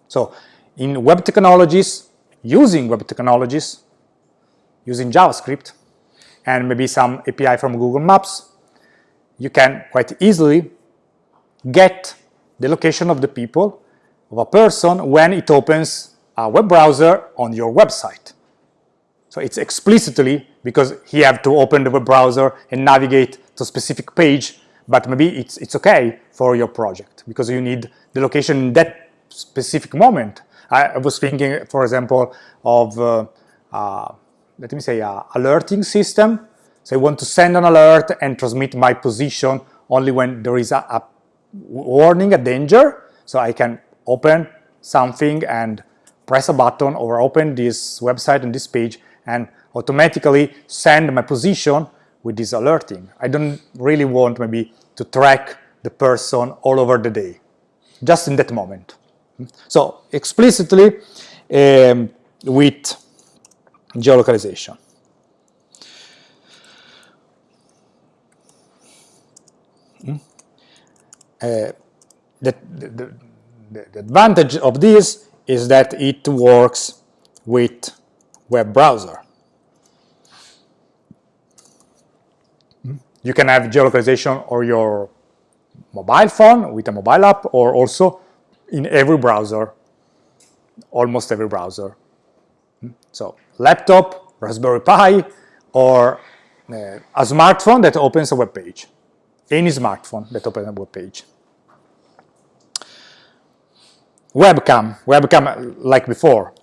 So in web technologies, using web technologies, using JavaScript, and maybe some API from Google Maps, you can quite easily get the location of the people of a person when it opens a web browser on your website. So it's explicitly because he have to open the web browser and navigate to a specific page, but maybe it's, it's okay for your project because you need the location in that specific moment. I, I was thinking, for example, of, uh, uh, let me say, a alerting system. So I want to send an alert and transmit my position only when there is a, a warning, a danger. So I can open something and press a button or open this website and this page and automatically send my position with this alerting. I don't really want maybe to track the person all over the day, just in that moment. So explicitly um, with geolocalization. Hmm? Uh, the, the, the, the advantage of this is that it works with web browser. You can have geolocalization or your mobile phone with a mobile app or also in every browser, almost every browser. So laptop, Raspberry Pi, or uh, a smartphone that opens a web page. Any smartphone that opens a web page. Webcam, webcam like before.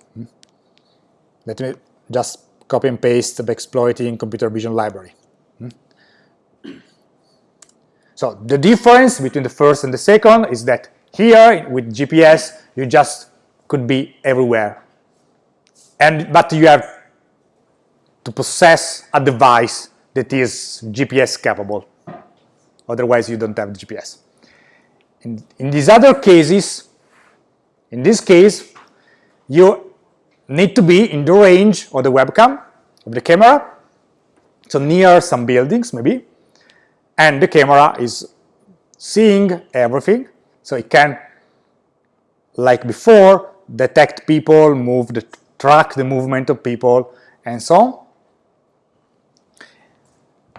Let me just copy and paste the exploiting computer vision library. Hmm? So the difference between the first and the second is that here with GPS you just could be everywhere. And but you have to possess a device that is GPS capable. Otherwise you don't have GPS. In, in these other cases, in this case, you need to be in the range of the webcam, of the camera, so near some buildings maybe, and the camera is seeing everything, so it can, like before, detect people, move the, track the movement of people, and so on.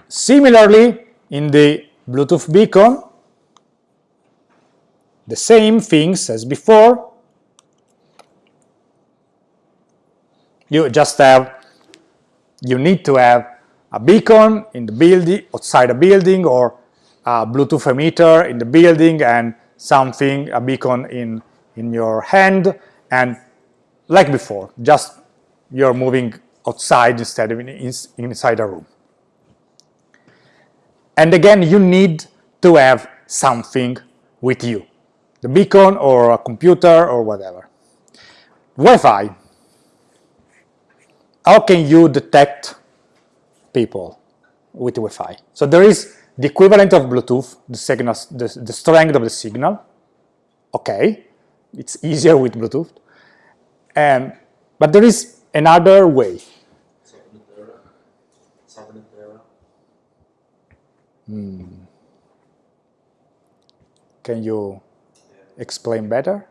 Similarly, in the Bluetooth beacon, the same things as before, you just have, you need to have a beacon in the building, outside a building, or a Bluetooth emitter in the building and something, a beacon in, in your hand, and like before, just you're moving outside instead of in, in, inside a room. And again, you need to have something with you, the beacon or a computer or whatever. Wi-Fi how can you detect people with Wi-Fi? So there is the equivalent of Bluetooth, the, signal, the, the strength of the signal. Okay, it's easier with Bluetooth. Um, but there is another way. Hmm. Can you explain better?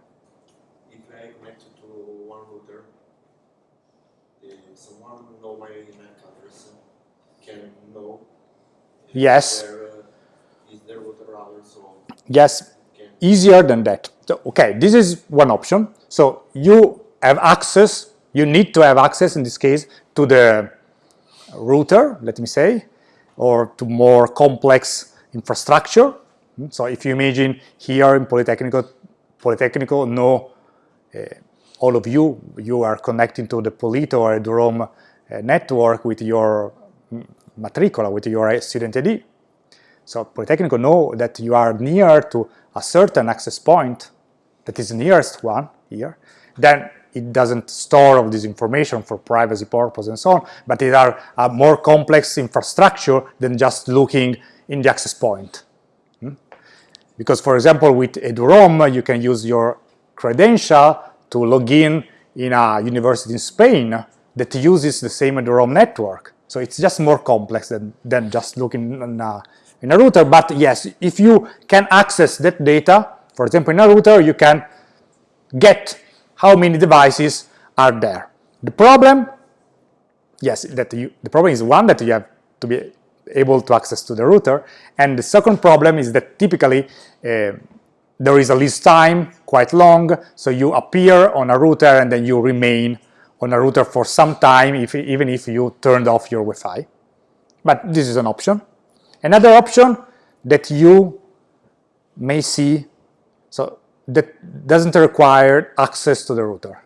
Yes. Yes, easier than that. So, okay, this is one option. So you have access, you need to have access in this case to the router, let me say, or to more complex infrastructure. So if you imagine here in Polytechnical, Polytechnical, no, uh, all of you, you are connecting to the Polito or Eduroam uh, network with your matricola with your student ID. So Politecnico know that you are near to a certain access point that is the nearest one here, then it doesn't store all this information for privacy purposes and so on, but it are a more complex infrastructure than just looking in the access point. Hmm? Because for example, with Eduroam, you can use your credential to log in in a university in Spain that uses the same Eduroam network. So it's just more complex than, than just looking in a, in a router. But yes, if you can access that data, for example, in a router, you can get how many devices are there. The problem, yes, that you, the problem is one that you have to be able to access to the router. And the second problem is that typically uh, there is a list time quite long, so you appear on a router and then you remain on a router for some time, if, even if you turned off your Wi-Fi. But this is an option. Another option that you may see, so that doesn't require access to the router.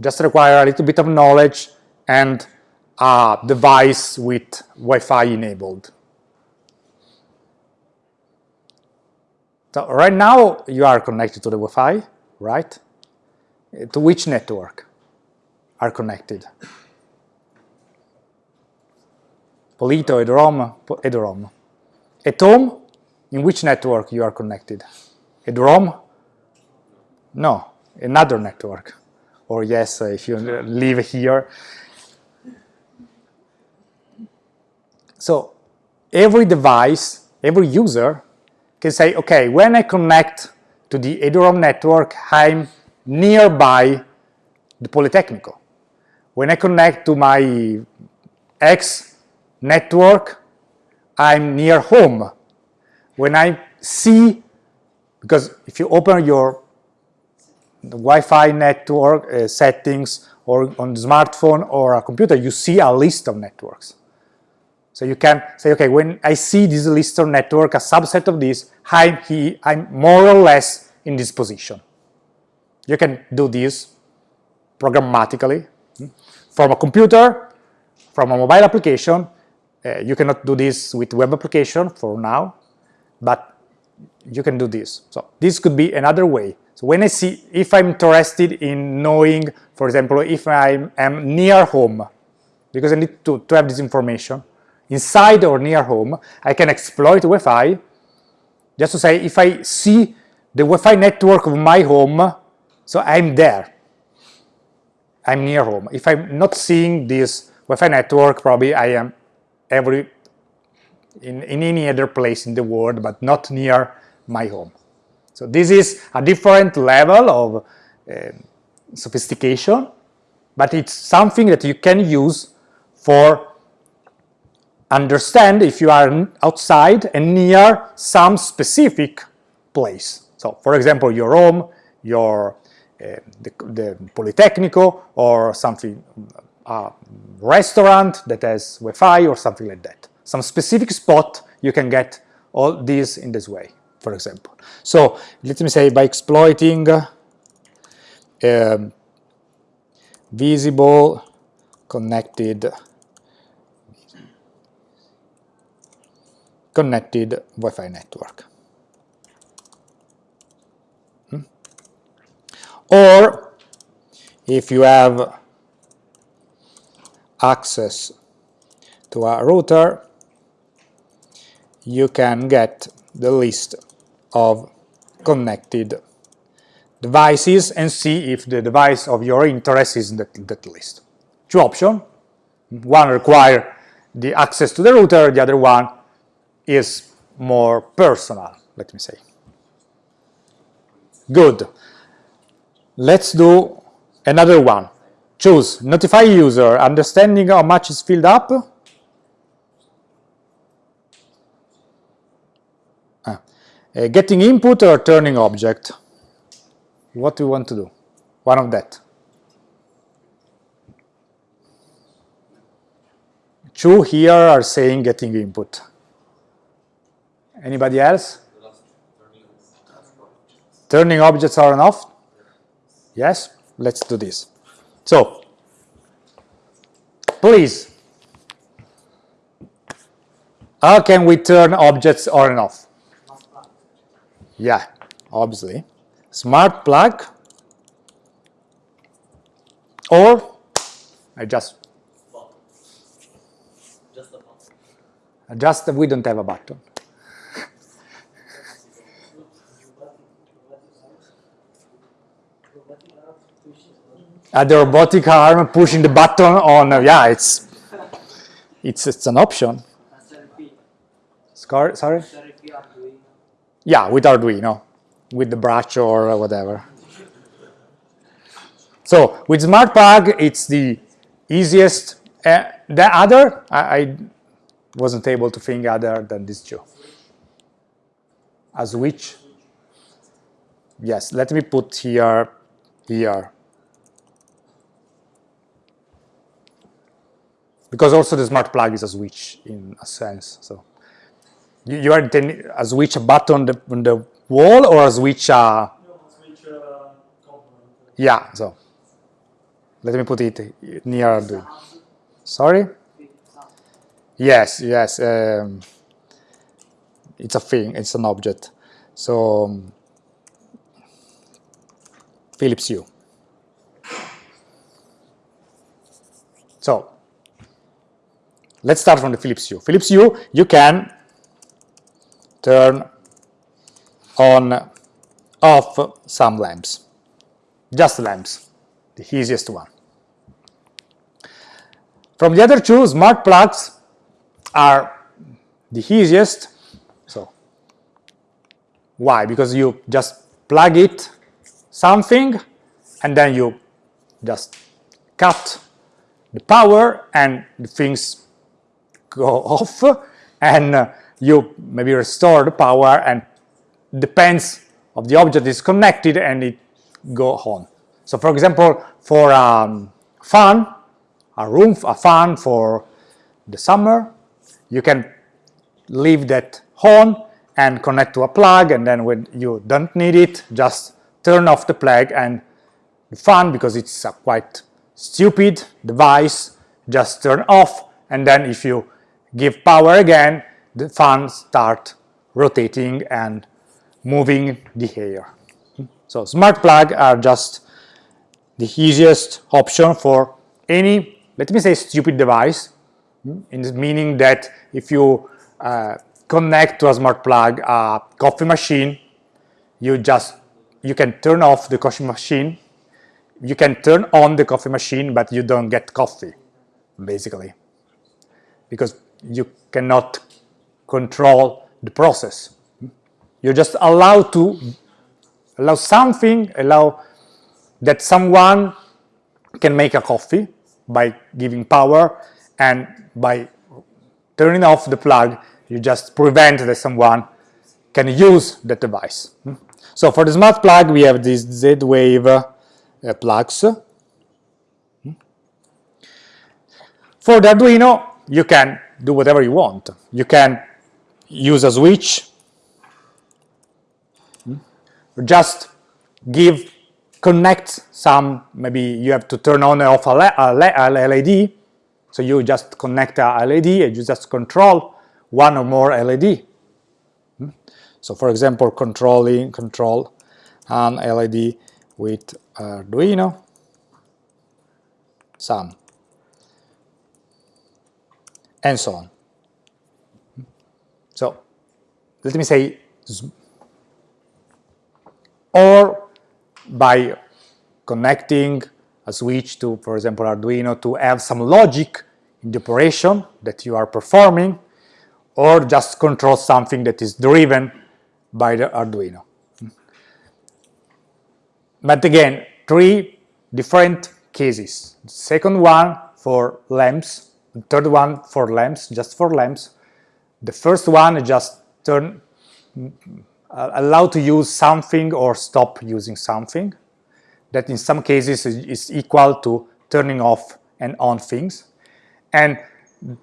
Just require a little bit of knowledge and a device with Wi-Fi enabled. So right now you are connected to the Wi-Fi, right? To which network? Are connected. Polito, Eduroam. At home, in which network you are connected? Eduroam? No, another network. Or yes, if you live here. So every device, every user can say, okay, when I connect to the Eduroam network, I'm nearby the Politecnico. When I connect to my X network, I'm near home. When I see, because if you open your Wi-Fi network uh, settings or on smartphone or a computer, you see a list of networks. So you can say, okay, when I see this list of network, a subset of this, I'm, he, I'm more or less in this position. You can do this programmatically from a computer, from a mobile application. Uh, you cannot do this with web application for now, but you can do this. So this could be another way. So when I see, if I'm interested in knowing, for example, if I am near home, because I need to, to have this information, inside or near home, I can exploit Wi-Fi, just to say if I see the Wi-Fi network of my home, so I'm there, I'm near home. If I'm not seeing this Wi-Fi network, probably I am every in, in any other place in the world, but not near my home. So this is a different level of uh, sophistication, but it's something that you can use for understand if you are outside and near some specific place. So, for example, your home, your the, the Politecnico, or something, a restaurant that has Wi-Fi or something like that. Some specific spot you can get all these in this way, for example. So let me say by exploiting um, visible connected connected Wi-Fi network. Or if you have access to a router, you can get the list of connected devices and see if the device of your interest is in that, that list. Two options. One require the access to the router, the other one is more personal, let me say. Good. Let's do another one. Choose notify user, understanding how much is filled up. Ah. Uh, getting input or turning object. What do you want to do? One of that. Two here are saying getting input. Anybody else? Turning objects on and off? Yes? Let's do this. So, please, how can we turn objects on and off? Yeah, obviously. Smart plug or I just Just just we don't have a button. Uh, the robotic arm pushing the button on, uh, yeah, it's, it's, it's an option. Scar sorry? Yeah, with Arduino, with the brush or whatever. So with Smart Plug, it's the easiest. Uh, the other, I, I wasn't able to think other than these two. A switch. Yes, let me put here, here. Because also the smart plug is a switch in a sense. So you, you are intending a switch a button on the, on the wall or a switch uh, switch uh, yeah. So let me put it near Arduino. Sorry. Yes, yes. Um, it's a thing. It's an object. So um, Philips Hue. So let's start from the Philips Hue. Philips Hue, you can turn on, off some lamps, just lamps, the easiest one. From the other two, smart plugs are the easiest. So, why? Because you just plug it something and then you just cut the power and the things go off and uh, you maybe restore the power and depends of the object is connected and it go on. So for example, for um, fan, a room, a fan for the summer, you can leave that on and connect to a plug and then when you don't need it, just turn off the plug and the fan, because it's a quite stupid device, just turn off and then if you give power again, the fan start rotating and moving the air. So smart plug are just the easiest option for any, let me say stupid device, in the meaning that if you uh, connect to a smart plug a coffee machine, you just, you can turn off the coffee machine, you can turn on the coffee machine, but you don't get coffee, basically, because you cannot control the process. You're just allowed to allow something, allow that someone can make a coffee by giving power and by turning off the plug, you just prevent that someone can use that device. So for the smart plug, we have these Z-Wave uh, plugs. For the Arduino, you can do whatever you want. You can use a switch, hmm? just give, connect some, maybe you have to turn on and off a LED, so you just connect a LED and you just control one or more LED. Hmm? So for example, controlling, control an LED with Arduino, some, and so on. So let me say, or by connecting a switch to, for example, Arduino to have some logic in the operation that you are performing, or just control something that is driven by the Arduino. But again, three different cases. The second one for lamps, the third one for lamps, just for lamps. The first one just turn uh, allow to use something or stop using something that in some cases is equal to turning off and on things. And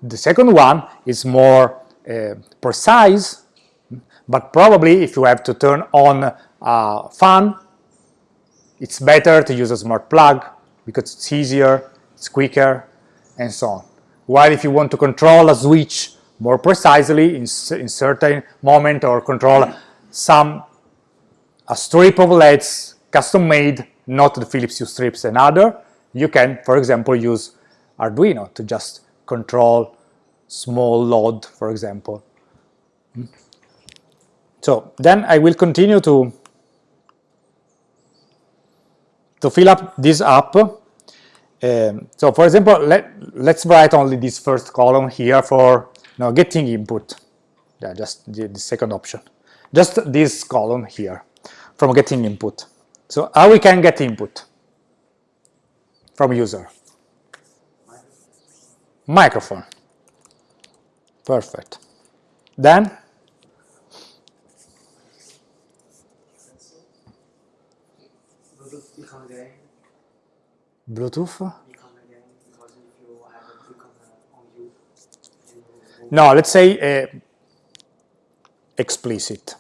the second one is more uh, precise, but probably if you have to turn on a fan, it's better to use a smart plug because it's easier, it's quicker, and so on. While if you want to control a switch more precisely in, in certain moment or control some a strip of LEDs custom made, not the Philips Hue strips and other, you can, for example, use Arduino to just control small load, for example. Hmm. So then I will continue to to fill up this up. Um, so for example, let, let's write only this first column here for you know, getting input. Yeah, just the, the second option. Just this column here from getting input. So how we can get input from user? Microphone. Perfect. Then Bluetooth beacon again. Bluetooth. Beacon again because if you have a click on, uh, on you. and you- No, let's say uh, explicit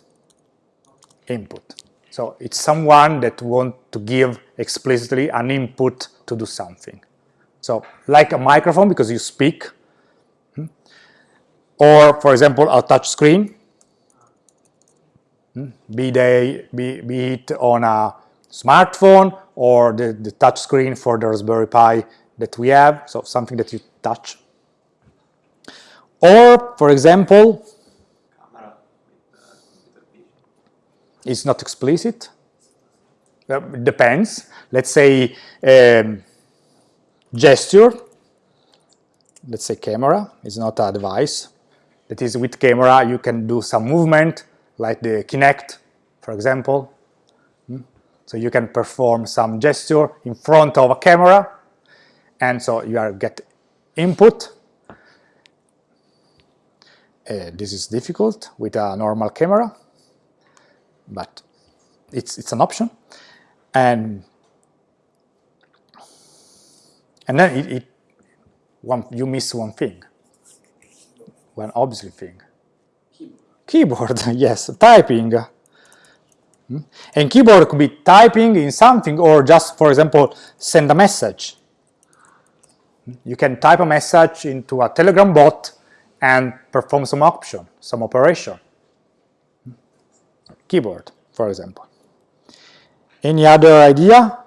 input. So it's someone that want to give explicitly an input to do something. So like a microphone because you speak, hmm? or for example a touch screen, hmm? be, they, be, be it on a smartphone or the, the touch screen for the Raspberry Pi that we have, so something that you touch. Or, for example, it's not explicit. Uh, it depends. Let's say um, gesture. Let's say camera is not a device. That is, with camera you can do some movement, like the Kinect, for example. So you can perform some gesture in front of a camera, and so you are get input. Uh, this is difficult with a normal camera, but it's it's an option, and and then it, it one you miss one thing, one obvious thing. Keyboard, yes, typing. Hmm? And keyboard could be typing in something or just, for example, send a message. You can type a message into a Telegram bot and perform some option, some operation. Keyboard, for example. Any other idea?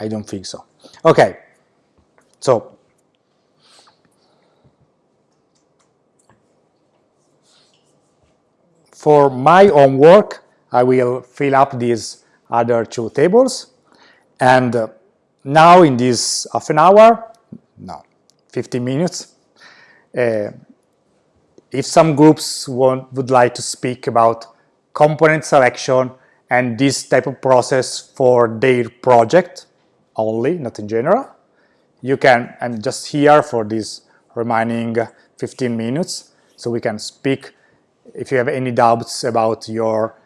I don't think so. Okay, so for my own work, I will fill up these other two tables. And uh, now in this half an hour, no, 15 minutes, uh, if some groups want, would like to speak about component selection and this type of process for their project only, not in general, you can, I'm just here for this remaining 15 minutes, so we can speak if you have any doubts about your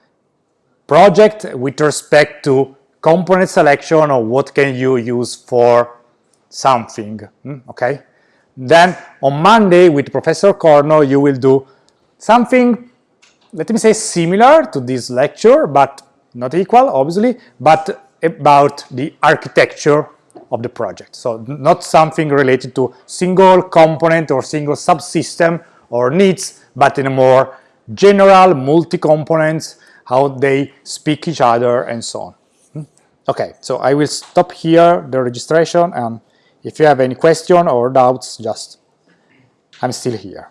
project with respect to component selection or what can you use for something, hmm, okay? Then on Monday with Professor Corno you will do something, let me say similar to this lecture, but not equal obviously, but about the architecture of the project. So not something related to single component or single subsystem or needs, but in a more general multi-components, how they speak each other and so on. Hmm? Okay, so I will stop here the registration and if you have any question or doubts, just I'm still here.